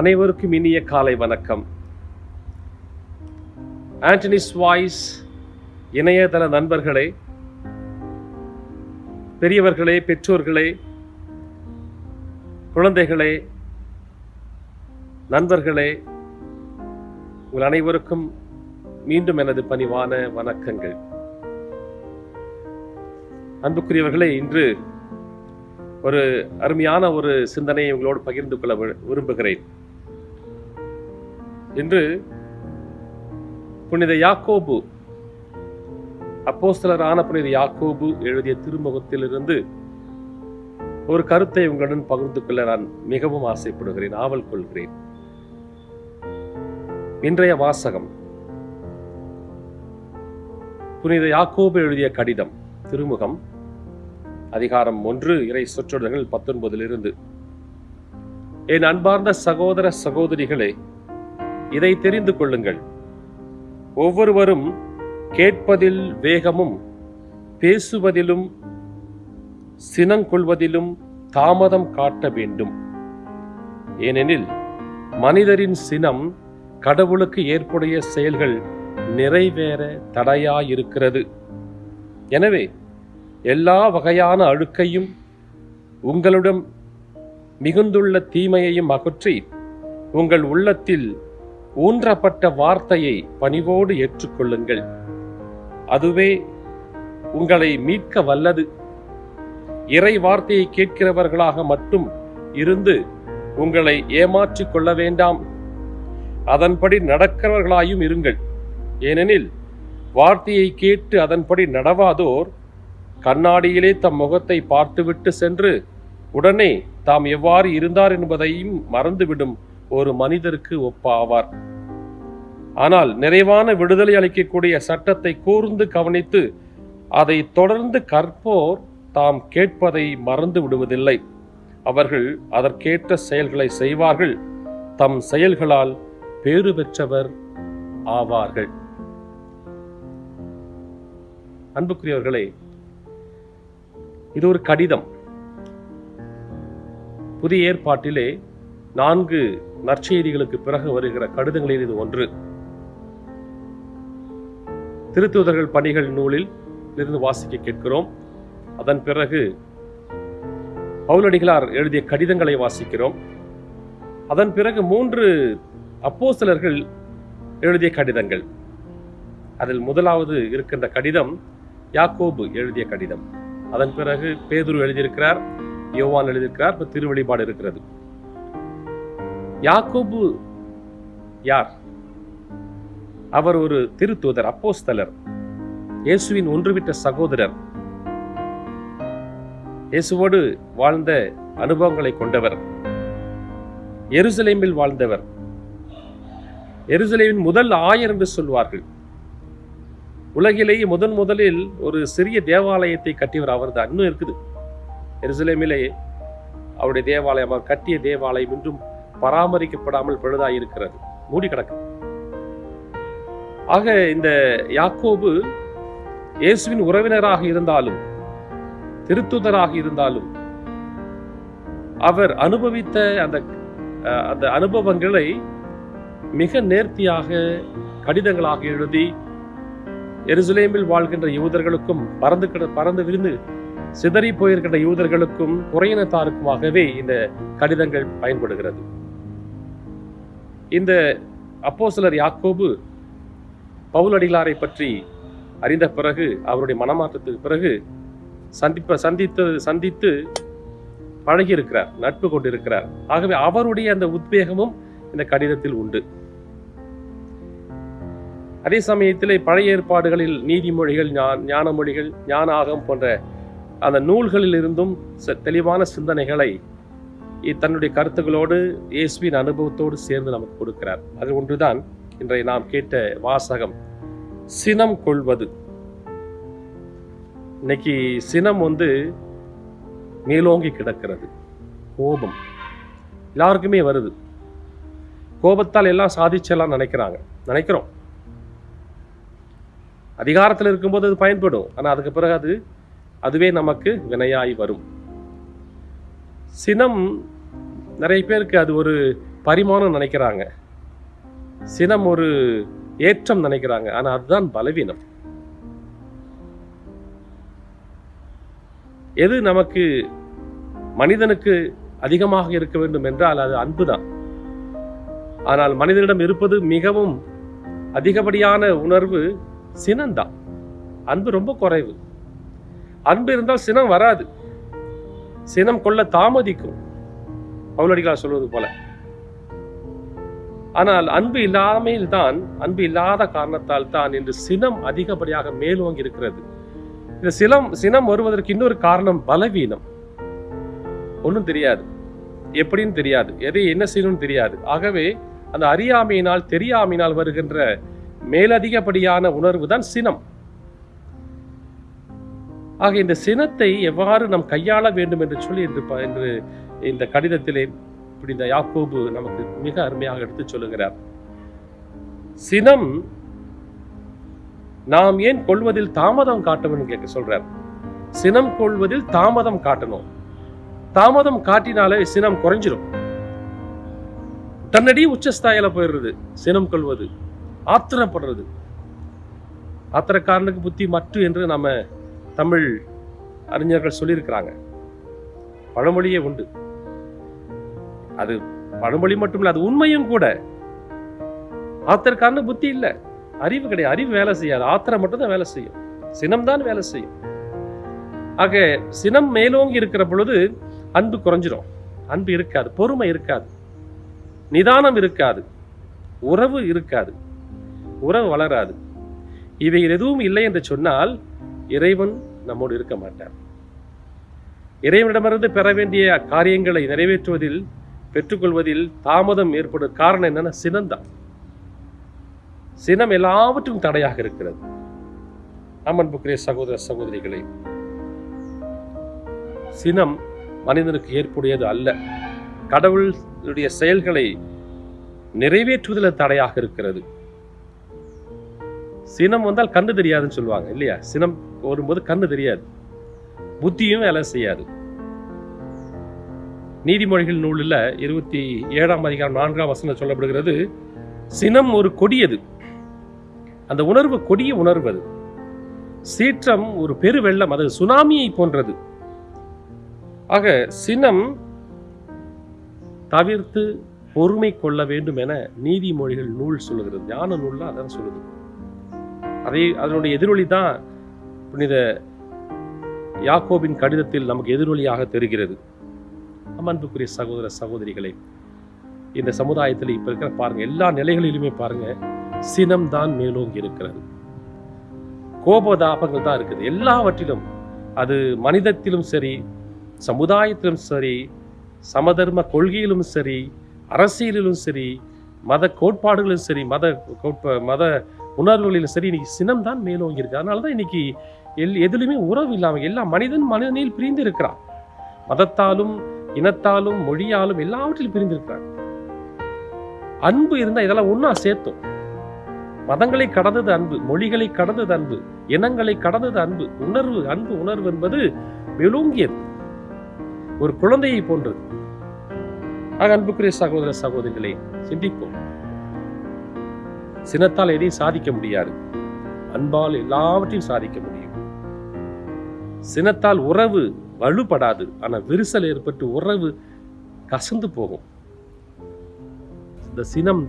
அனைவருக்கும் இனிய காலை வணக்கம். ஆண்டனிஸ் வாய்ஸ் இணையதள நண்பர்களே பெரியவர்களே பெற்றோர்களே குழந்தைகளே நண்பர்களே உங்கள் அனைவருக்கும் மீண்டும் எனது பணிவான வணக்கங்கள். அன்புக்குரியவர்களே இன்று ஒரு அருமையான ஒரு சிந்தனையை உங்களோடு பகிர்ந்து கொள்ள வி- விரும்புகிறேன். என்று புனித யாக்கோபு அப்போஸ்தலரான புனித யாக்கோபு எழுதிய திருமுகத்திலிருந்து ஒரு கருத்தை உங்களுடன் பகிர்ந்து கொள்ள நான் மிகவும் ஆசைப்படுகிறேன் ஆவல் கொள்கிறேன். இன்றைய வாசகம். புனித யாக்கோபு எழுதிய கடிதம் திருமுகம் அதிகாரம் ஒன்று இறை சொற்றொடர்கள் பத்தொன்பதிலிருந்து. என் அன்பார்ந்த சகோதர சகோதரிகளே இதை தெரிந்து கொள்ளுங்கள். ஒவ்வொருவரும் கேட்பதில் வேகமும் பேசுவதிலும் சினங்கொள்வதிலும் தாமதம் காட்ட வேண்டும். ஏனெனில் மனிதரின் சினம் கடவுளுக்கு ஏற்புடைய செயல்கள் நிறைவேற தடையாயிருக்கிறது. எனவே எல்லா வகையான அழுக்கையும் உங்களிடம் மிகுந்துள்ள தீமையையும் அகற்றி உங்கள் உள்ளத்தில் ஊன்றப்பட்ட வார்த்தையை பணிவோடு ஏற்றுக்கொள்ளுங்கள். அதுவே உங்களை மீட்க வல்லது. இறை வார்த்தையை கேட்கிறவர்களாக மட்டும் இருந்து உங்களை ஏமாற்றிக் கொள்ள வேண்டாம். அதன்படி நடக்கிறவர்களாயும் இருங்கள். ஏனெனில் வார்த்தையை கேட்டு அதன்படி நடவாதோர் கண்ணாடியிலே தம் முகத்தை பார்த்துவிட்டு சென்று உடனே தாம் எவ்வாறு இருந்தார் என்பதையும் மறந்துவிடும். ஒரு மனிதருக்கு ஒப்பாவார். ஆனால் நிறைவான விடுதலை அளிக்கக்கூடிய சட்டத்தை கூர்ந்து கவனித்து அதை தொடர்ந்து கற்போர் தாம் கேட்பதை மறந்து விடுவதில்லை. அவர்கள் அதற்கேற்ற செயல்களை செய்வார்கள். தம் செயல்களால் பேறு பெற்றவர் ஆவார்கள். அன்புக்குரியவர்களே இது ஒரு கடிதம். புதிய ஏற்பாட்டிலே நான்கு நற்செய்திகளுக்கு பிறகு வருகிற கடிதங்களில் இது ஒன்று. திருத்துதர்கள் பணிகள் நூலில் இருந்து வாசிக்க கேட்கிறோம். அதன் பிறகு பவுலடிகளார் எழுதிய கடிதங்களை வாசிக்கிறோம். அதன் பிறகு மூன்று அப்போஸ்தலர்கள் எழுதிய கடிதங்கள். அதில் முதலாவது இருக்கின்ற கடிதம் யாக்கோபு எழுதிய கடிதம். அதன் பிறகு பேதுரு எழுதியிருக்கிறார் யோவான் எழுதியிருக்கிறார் இப்போ திருவெளிப்பாடு இருக்கிறது. யாக்கோபு யார்? அவர் ஒரு திருத்தூதர் அப்போஸ்தலர். இயேசுவின் ஒன்றுவிட்ட சகோதரர். இயேசுவோடு வாழ்ந்த அனுபவங்களை கொண்டவர். எருசலேமில் வாழ்ந்தவர். எருசலேமின் முதல் ஆயர் என்று சொல்வார்கள். உலகிலேயே முதன் முதலில் ஒரு சிறிய தேவாலயத்தை கட்டியவர் அவரது இன்னும் இருக்குது. எருசலேமிலே அவருடைய தேவாலயம் அவர் கட்டிய தேவாலயம் இன்றும் பராமரிக்கப்படாமல் பழுதாயிருக்கிறது மூடி கிடக்கு. ஆக இந்த யாக்கோபு இயேசுவின் உறவினராக இருந்தாலும் திருத்துதராக இருந்தாலும் அவர் அனுபவித்த அந்த அந்த அனுபவங்களை மிக நேர்த்தியாக கடிதங்களாக எழுதி எருசலேமில் வாழ்கின்ற யூதர்களுக்கும் பறந்து கிட- பறந்து விரிந்து சிதறி போயிருக்கின்ற யூதர்களுக்கும் குறையினத்தாருக்குமாகவே இந்த கடிதங்கள் பயன்படுகிறது. இந்த அப்போஸ்தலர் யாக்கோபு பவுலடிகளாரை பற்றி அறிந்த பிறகு அவருடைய மனமாற்றத்துக்கு பிறகு சந்திப்ப சந்தித்து சந்தித்து பழகி இருக்கிறார் நட்பு கொண்டிருக்கிறார். ஆகவே அவருடைய அந்த உத்வேகமும் இந்த கடிதத்தில் உண்டு. அதே சமயத்திலே பழைய ஏற்பாடுகளில் நீதிமொழிகள் ஞா- ஞான மொழிகள் ஞான ஆகம் போன்ற அந்த நூல்களில் இருந்தும் தெளிவான சிந்தனைகளை தன்னுடைய கருத்துக்களோடு இயேசுவின் அனுபவத்தோடு சேர்ந்து நமக்கு கொடுக்கிறார். அது ஒன்றுதான் இன்றைய நாம் கேட்ட வாசகம் சினம் கொள்வது. இன்னைக்கு சினம் வந்து மேலோங்கி கிடக்கிறது. கோபம். எல்லாருக்குமே வருது. கோபத்தால் எல்லாம் சாதிச்செல்லாம் நினைக்கிறாங்க. நினைக்கிறோம். அதிகாரத்தில் இருக்கும்போது அது பயன்படும். ஆனால் அதுக்கு பிறகு அது அதுவே நமக்கு வினையாய் வரும். சினம் நிறைய பேருக்கு அது ஒரு பரிமாணம் நினைக்கிறாங்க. சினம் ஒரு ஏற்றம் நினைக்கிறாங்க. ஆனால் அதுதான் பலவீனம். எது நமக்கு மனிதனுக்கு அதிகமாக இருக்க வேண்டும் என்றால் அது அன்புதான் ஆனால் மனிதனிடம் இருப்பது மிகவும் அதிகப்படியான உணர்வு சினம்தான். அன்பு ரொம்ப குறைவு. அன்பு இருந்தால் சினம் வராது. சினம் கொள்ள தாமதிக்கும். பவுலடிகளார் சொல்வது போல. ஆனால் அன்பு இல்லாமையில் தான் அன்பு இல்லாத காரணத்தால் தான் இன்று சினம் அதிகப்படியாக மேலோங்கி இருக்கிறது. இந்த சினம் சினம் வருவதற்கு இன்னொரு காரணம் பலவீனம். ஒன்றும் தெரியாது. எப்படின்னு தெரியாது. எதை என்ன செய்யணும்னு தெரியாது. ஆகவே அந்த அறியாமையினால் தெரியாமையினால் வருகின்ற மேலதிகப்படியான உணர்வு தான் சினம். ஆக இந்த சினத்தை எவ்வாறு நாம் கையாள வேண்டும் என்று சொல்லி என்று என்று இந்த கடிதத்திலே இப்படி இந்த யாக்கோபு நமக்கு மிக அருமையாக எடுத்து சொல்லுகிறார். சினம் நாம் ஏன் கொள்வதில் தாமதம் காட்டணும்னு கேட்க சொல்றார். சினம் கொள்வதில் தாமதம் காட்டணும். தாமதம் காட்டினாலே சினம் குறைஞ்சிரும். தன்னடி உச்சஸ்தாயில போயிடுறது சினம் கொள்வது ஆத்திரப்படுறது. ஆத்திரக்காரனுக்கு புத்தி மற்று என்று நம்ம தமிழ் அறிஞர்கள் சொல்லியிருக்கிறாங்க. பழமொழியே உண்டு. அது பழமொழி மட்டும் இல்லை அது உண்மையும் கூட. ஆத்தருக்கான புத்தி இல்ல. அறிவு கிடையாது. அறிவு வேலை செய்யாது. ஆத்திரம் மட்டும்தான் வேலை செய்யும். சினம் தான் வேலை செய்யும். ஆக சினம் மேலோங்கி இருக்கிற பொழுது அன்பு குறைஞ்சிரும். அன்பு இருக்காது. பொறுமை இருக்காது. நிதானம் இருக்காது. உறவு இருக்காது. உறவு வளராது. இவைகள் எதுவும் இல்லை என்று சொன்னால் இறைவன் நம்மோடு இருக்க மாட்டார். இறைவனிடமிருந்து பெற வேண்டிய காரியங்களை நிறைவேற்றுவதில் பெற்றுக்கொள்வதில் தாமதம் ஏற்படும் காரணம் என்னன்னா சினந்தான் சினம் எல்லாவற்றும் தடையாக இருக்கிறது. அம்மன்புக்குரிய சகோதர சகோதரிகளை சினம் மனிதனுக்கு ஏற்புடையது அல்ல. கடவுளுடைய செயல்களை நிறைவேற்றுவதில் தடையாக இருக்கிறது. சினம் வந்தால் கண்ணு தெரியாதுன்னு சொல்லுவாங்க இல்லையா? சினம் வரும்போது கண்ணு தெரியாது. புத்தியும் வேலை செய்யாது. நீதிமொழிகள் நூலில் இருபத்தி ஏழாம் அதிகாரம் நான்காம் வசனம் சொல்லப்படுகிறது சினம் ஒரு கொடியது. அந்த உணர்வு கொடிய உணர்வு அது. சீற்றம் ஒரு பெருவெள்ளம் அது சுனாமியை போன்றது. ஆக சினம் தவிர்த்து பொறுமை கொள்ள வேண்டும் என நீதிமொழிகள் நூல் சொல்லுகிறது. ஞான நூல்லாம் அதான் சொல்லுது. அதை அதனுடைய எதிரொலி தான் புனித யாக்கோபின் கடிதத்தில் நமக்கு எதிரொலியாக தெரிகிறது. அன்புக்குரிய சகோதர சகோதரிகளே இந்த சமுதாயத்தில் இப்ப இருக்கிற பாருங்க எல்லா நிலைகளிலுமே பாருங்க சினம் தான் மேலோங்கி இருக்கிறது. கோபதாபங்கள் தான் இருக்குது. எல்லாவற்றிலும் அது மனிதத்திலும் சரி சமுதாயத்திலும் சரி சமதர்ம கொள்கையிலும் சரி அரசியலிலும் சரி மத கோட்பாடுகளிலும் சரி மத கோட்ப மத உணர்வுகளில் சரி இன்னைக்கு சினம் தான் மேலோங்கி இருக்கு அதனால தான் இன்னைக்கு எல் எதுலையுமே உறவு இல்லாமல் எல்லா மனிதன் மனிதனில் பிரிந்து இருக்கிறான். மதத்தாலும் இனத்தாலும் மொழியாலும் எல்லாவற்றிலும் பிரிந்து அன்பு இருந்தா இதெல்லாம் ஒன்றா சேர்த்தோம். மதங்களை கடந்தது அன்பு மொழிகளை கடந்தது அன்பு இனங்களை கடந்தது அன்பு உணர்வு அன்பு உணர்வு என்பது மேலோங்கியது ஒரு குழந்தையை போன்றது. ஆக அன்புக்குரிய சகோதர சகோதரிகளை சிந்திப்போம். சினத்தால் எதையும் சாதிக்க முடியாது. அன்பால் எல்லாவற்றையும் சாதிக்க முடியும். சினத்தால் உறவு வலுப்படாது. ஆனா விரிசல் ஏற்பட்டு உறவு கசந்து போகும். இந்த சினம்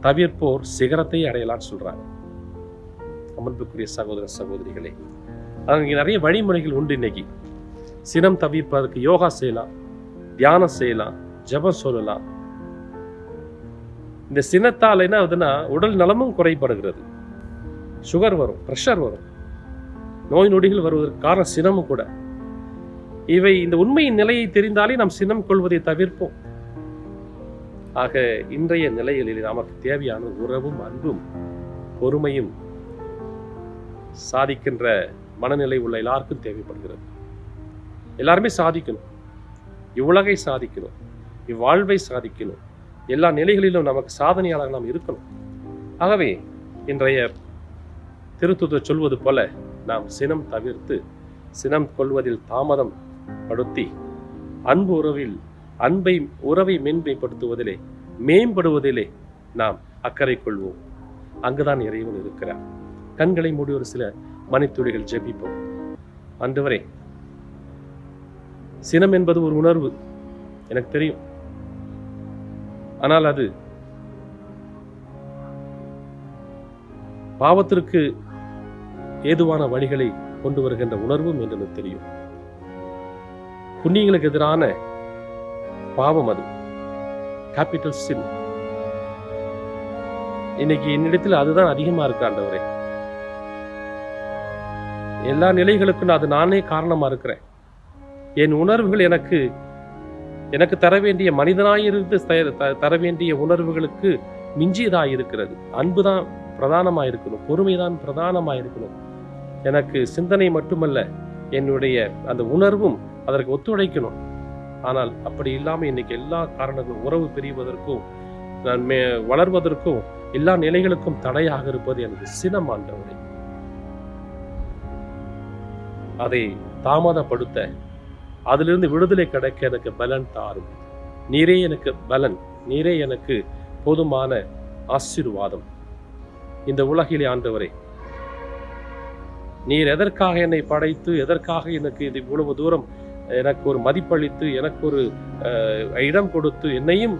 தவிர்ப்போர் சிகரத்தை அடையலாம்னு சொல்றாங்க. அமர்ப்புக்குரிய சகோதர சகோதரிகளே அங்கே நிறைய வழிமுறைகள் உண்டு இன்னைக்கு. சினம் தவிர்ப்பதற்கு யோகா செய்யலாம் தியானம் செய்யலாம் ஜெபம் சொல்லலாம் இந்த சினத்தால் என்ன ஆகுதுன்னா உடல் நலமும் குறைபடுகிறது. சுகர் வரும் ப்ரெஷர் வரும். நோய் நொடிகள் வருவதற்கு காரணம் சினமும் கூட. இவை இந்த உண்மையின் நிலையை தெரிந்தாலே நாம் சினம் கொள்வதை தவிர்ப்போம். ஆக இன்றைய நிலைகளில் நமக்கு தேவையான உறவும் அன்பும் பொறுமையும் சாதிக்கின்ற மனநிலை உள்ள எல்லாருக்கும் தேவைப்படுகிறது. எல்லாருமே சாதிக்கணும். இவ்வுலகை சாதிக்கணும். இவ்வாழ்வை சாதிக்கணும். எல்லா நிலைகளிலும் நமக்கு சாதனையாளர் நாம் இருக்கணும். ஆகவே இன்றைய திருத்துதர் சொல்வது போல நாம் சினம் தவிர்த்து சினம் கொள்வதில் தாமதம் படுத்தி அன்பு உறவில் அன்பை உறவை மேன்மைப்படுத்துவதிலே மேம்படுவதிலே நாம் அக்கறை கொள்வோம். அங்குதான் இறைவன் இருக்கிறார். கண்களை மூடி ஒரு சில மணித்துளிகள் ஜெபிப்போம். அன்றுவரே சினம் என்பது ஒரு உணர்வு. எனக்கு தெரியும். ஆனால் அது பாவத்திற்கு ஏதுவான வழிகளை கொண்டு வருகின்ற உணர்வும் என்று தெரியும். புண்ணியங்களுக்கு எதிரான பாவம் அது. கேபிட்டல் சின் இன்னைக்கு என்னிடத்தில் அதுதான் அதிகமா இருக்கு ஆண்டவரே. எல்லா நிலைகளுக்கும் அது நானே காரணமா இருக்கிறேன். என் உணர்வுகள் எனக்கு எனக்கு தர வேண்டிய மனிதனாயிருந்து த- தர வேண்டிய உணர்வுகளுக்கு மிஞ்சியதாக இருக்கிறது அன்புதான் பிரதானமாக இருக்கணும் பொறுமைதான் பிரதானமாக இருக்கணும் எனக்கு சிந்தனை மட்டுமல்ல என்னுடைய அந்த உணர்வும் அதற்கு ஒத்துழைக்கணும். ஆனால் அப்படி இல்லாமல் இன்னைக்கு எல்லா காரணங்களும் உறவு பிரிவதற்கும் நான் மே வளர்வதற்கும் எல்லா நிலைகளுக்கும் தடையாக இருப்பது எனது சினம் ஆண்டவரை. அதை தாமதப்படுத்த அதிலிருந்து விடுதலை கிடைக்க எனக்கு பலன் தாரும். நீரே எனக்கு பலன் நீரே எனக்கு போதுமான ஆசீர்வாதம். இந்த உலகிலே ஆண்டவரே நீர் எதற்காக என்னை படைத்து எதற்காக எனக்கு இது இவ்வளவு தூரம் எனக்கு ஒரு மதிப்பளித்து எனக்கு ஒரு அஹ், இடம் கொடுத்து என்னையும்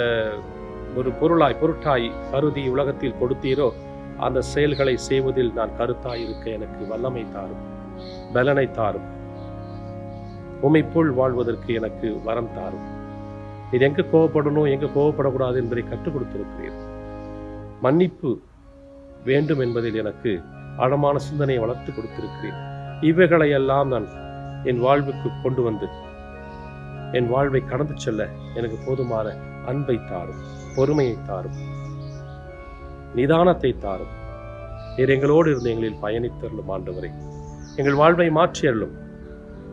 அஹ், ஒரு பொருளாய் பொருட்டாய் கருதி உலகத்தில் கொடுத்தீரோ அந்த செயல்களை செய்வதில் நான் கருத்தாய் இருக்க எனக்கு வல்லமை தாரும் பலனை தாரும். உம்மை போல் வாழ்வதற்கு எனக்கு வரம் தாரும். இது எங்க கோவப்படணும் எங்க கோவப்படக்கூடாது என்பதை கற்றுக் கொடுத்திருக்கிறீர். மன்னிப்பு வேண்டும் என்பதில் எனக்கு ஆழமான சிந்தனையை வளர்த்து கொடுத்திருக்கிறேன் இவைகளையெல்லாம் நான் என் வாழ்வுக்கு கொண்டு வந்து என் வாழ்வை கடந்து செல்ல எனக்கு போதுமான அன்பை தாரும் பொறுமையை தாரும் நிதானத்தை தாரும். நீர் எங்களோடு இருந்து எங்களில் பயணித்தருளும் ஆண்டவரை. எங்கள் வாழ்வை மாற்றியள்ளும்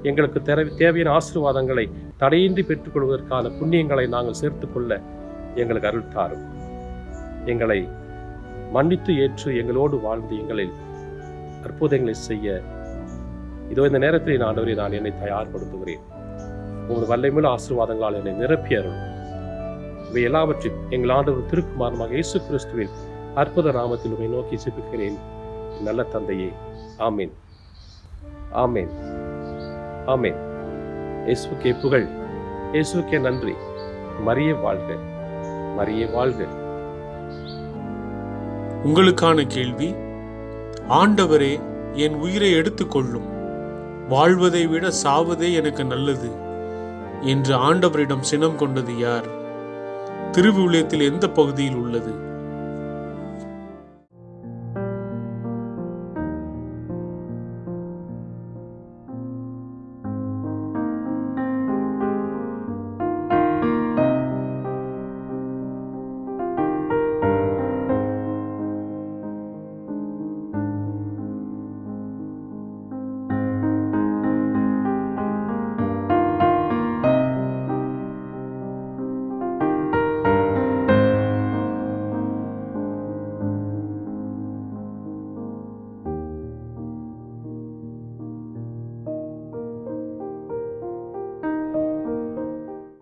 எங்களுக்கு தேவை தேவையான ஆசீர்வாதங்களை தடையின்றி பெற்றுக்கொள்வதற்கான புண்ணியங்களை நாங்கள் சேர்த்துக்கொள்ள எங்களுக்கு அருள் தாரும். எங்களை மன்னித்து ஏற்று எங்களோடு வாழ்ந்து எங்களில் அற்புதங்களை செய்ய இதோ இந்த நேரத்தில் நான் நான் என்னை தயார்படுத்துகிறேன். உங்கள் வல்லமையுள்ள ஆசீர்வாதங்களால் என்னை நிரப்பி அருள் இவை எல்லாவற்றையும் எங்கள் ஆண்டவர் திருக்குமாரமாக இயேசு கிறிஸ்துவின் அற்புத நாமத்தில் உங்களை நோக்கி சிப்பிக்கிறேன் நல்ல தந்தையே ஆமீன். ஆமீன். ஆமேன். இயேசுக்கே புகழ் இயேசுக்கே நன்றி. மறிய வாழ்க மறிய வாழ்க. உங்களுக்கான கேள்வி ஆண்டவரே என் உயிரை எடுத்துக்கொள்ளும். வாழ்வதை விட சாவதே எனக்கு நல்லது என்று ஆண்டவரிடம் சினம் கொண்டது யார்? திருவிவிலியத்தில் எந்த பகுதியில் உள்ளது?